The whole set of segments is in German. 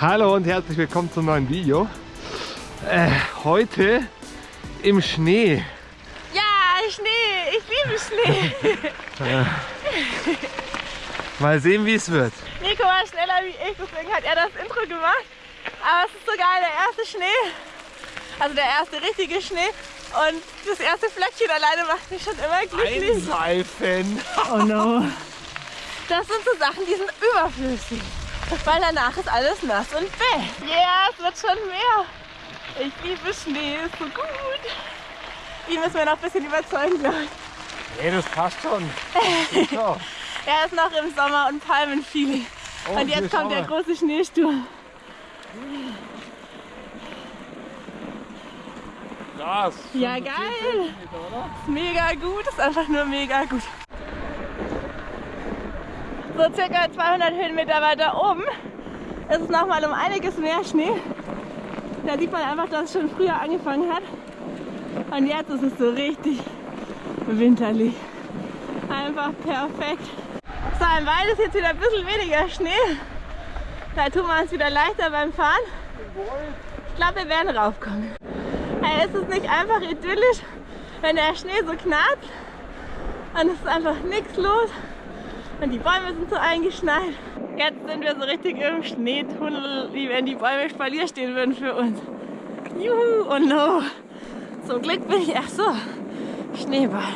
Hallo und herzlich willkommen zum neuen Video. Äh, heute im Schnee. Ja, Schnee. Ich liebe Schnee. Mal sehen, wie es wird. Nico war schneller wie ich, deswegen hat er das Intro gemacht. Aber es ist so geil, der erste Schnee. Also der erste richtige Schnee. Und das erste Flöckchen alleine macht mich schon immer glücklich. Einseifen. Oh no. Das sind so Sachen, die sind überflüssig. Weil danach ist alles nass und bäh. Ja, es wird schon mehr. Ich liebe Schnee, ist so gut. Ihn müssen wir noch ein bisschen überzeugen, glaube ich. Nee, das passt schon. Das. Er ist noch im Sommer und Palmenfeeling. Oh, und jetzt kommt der mal. große Schneesturm. Krass. Ja, geil. Ist mega gut, ist einfach nur mega gut. So circa 200 Höhenmeter weiter oben ist es nochmal um einiges mehr Schnee. Da sieht man einfach, dass es schon früher angefangen hat. Und jetzt ist es so richtig winterlich. Einfach perfekt. So, im Wald ist jetzt wieder ein bisschen weniger Schnee. Da tun wir uns wieder leichter beim Fahren. Ich glaube, wir werden raufkommen. Hey, ist es nicht einfach idyllisch, wenn der Schnee so knarrt und es ist einfach nichts los und die Bäume sind so eingeschneit. Jetzt sind wir so richtig im Schneetunnel, wie wenn die Bäume Spalier stehen würden für uns. Juhu, oh no. Zum Glück bin ich, ach so, Schneeball.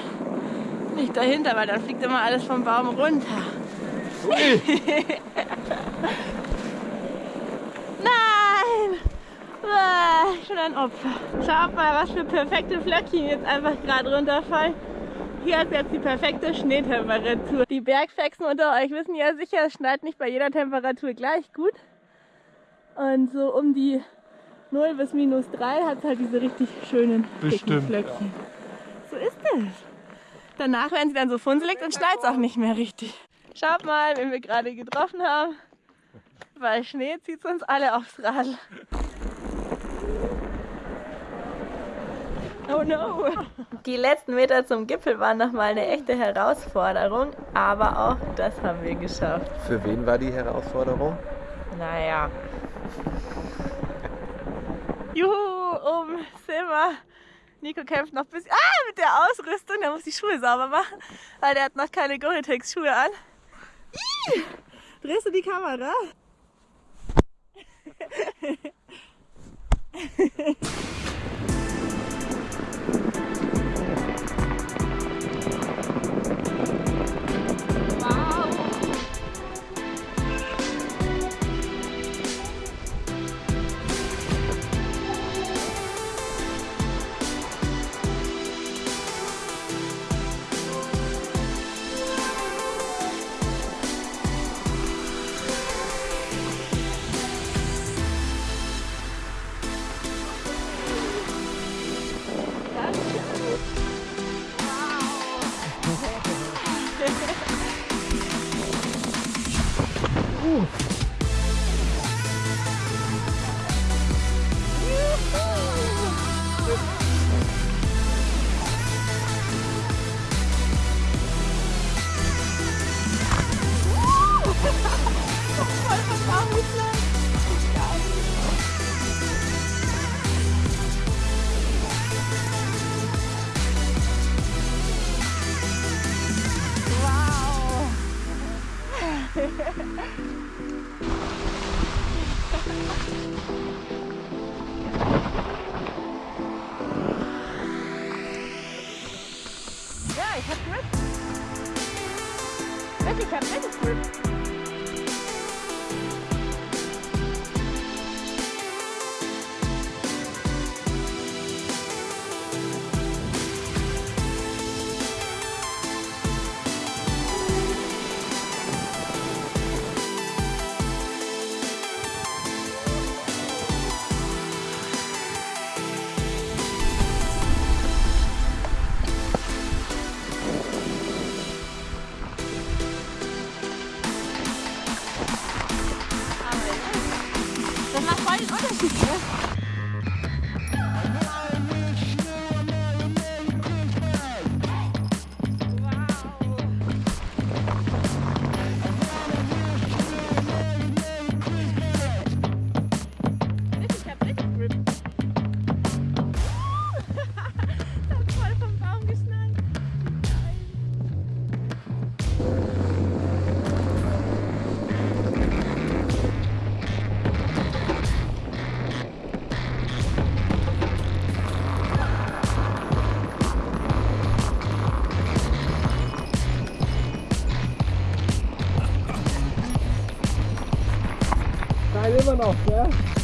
Nicht dahinter, weil dann fliegt immer alles vom Baum runter. Nein! Ah, schon ein Opfer. Schaut mal, was für perfekte Flöckchen jetzt einfach gerade runterfallen. Hier ist jetzt die perfekte Schneetemperatur. Die Bergfexen unter euch wissen ja sicher, es schneit nicht bei jeder Temperatur gleich gut. Und so um die 0 bis minus 3 hat es halt diese richtig schönen Bestimmt, Flöckchen. So ist es. Danach werden sie dann so funselig und schneit es auch nicht mehr richtig. Schaut mal, wen wir gerade getroffen haben. Weil Schnee zieht uns alle aufs Rad. Oh no! Die letzten Meter zum Gipfel waren nochmal eine echte Herausforderung, aber auch das haben wir geschafft. Für wen war die Herausforderung? Naja. Juhu, oben sind wir. Nico kämpft noch ein bisschen. Ah, mit der Ausrüstung. Der muss die Schuhe sauber machen, weil der hat noch keine Gore-Tex-Schuhe an. Ih, drehst du die Kamera? Ooh. Ja, ich hab Grip. Wirklich, ich hab wirklich Grip. Geil immer noch,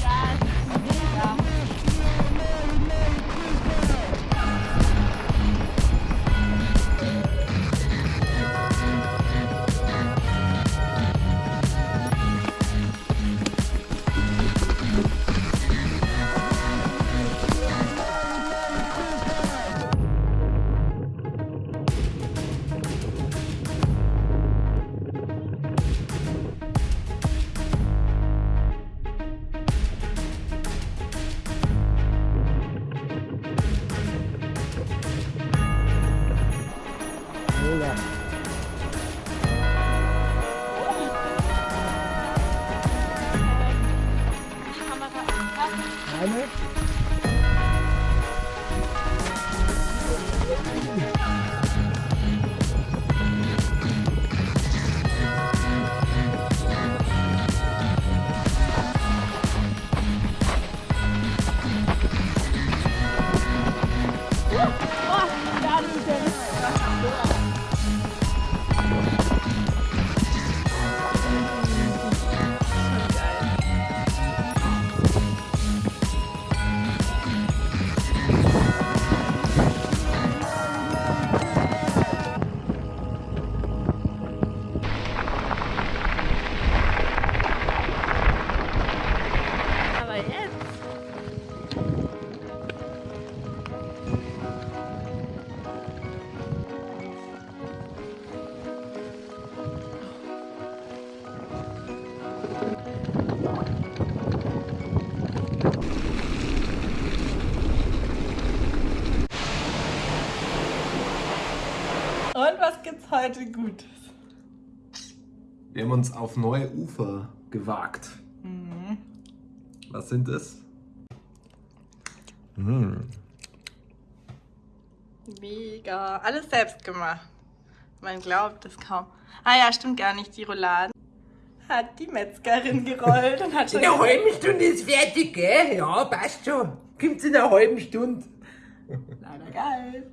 Mega. Kamera Und was gibt's heute Gutes? Wir haben uns auf neue Ufer gewagt. Was sind es? Mmh. Mega. Alles selbst gemacht. Man glaubt es kaum. Ah ja, stimmt gar nicht. Die Rouladen hat die Metzgerin gerollt und hat schon. In einer halben Stunde ist fertig, gell? Ja, passt schon. Kommt's in einer halben Stunde. Leider geil.